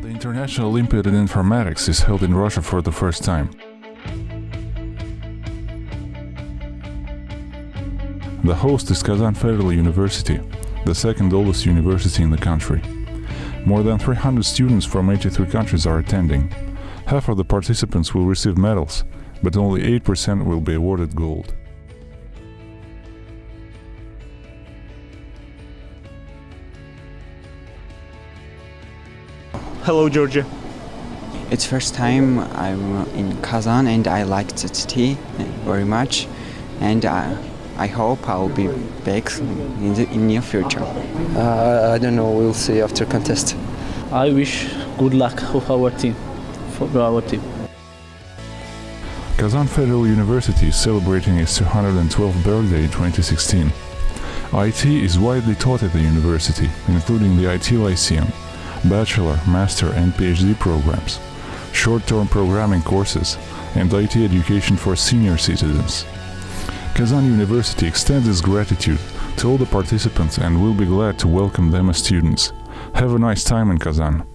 National Olympiad in Informatics is held in Russia for the first time. The host is Kazan Federal University, the second oldest university in the country. More than 300 students from 83 countries are attending. Half of the participants will receive medals, but only 8% will be awarded gold. Hello, Georgia. It's first time I'm in Kazan and I like the city very much and I, I hope I'll be back in the in near future. Uh, I don't know, we'll see after contest. I wish good luck for our team, for our team. Kazan Federal University is celebrating its 212th birthday in 2016. IT is widely taught at the university, including the IT Lyceum, bachelor, master and PhD programs, short-term programming courses, and IT education for senior citizens. Kazan University extends its gratitude to all the participants and will be glad to welcome them as students. Have a nice time in Kazan.